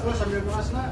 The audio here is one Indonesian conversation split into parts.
terus sambil kelas nak.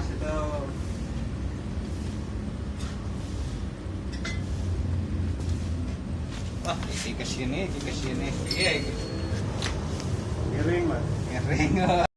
panas itu. Wah isi ke sini ke sini. Iya miring mas. Miring oh.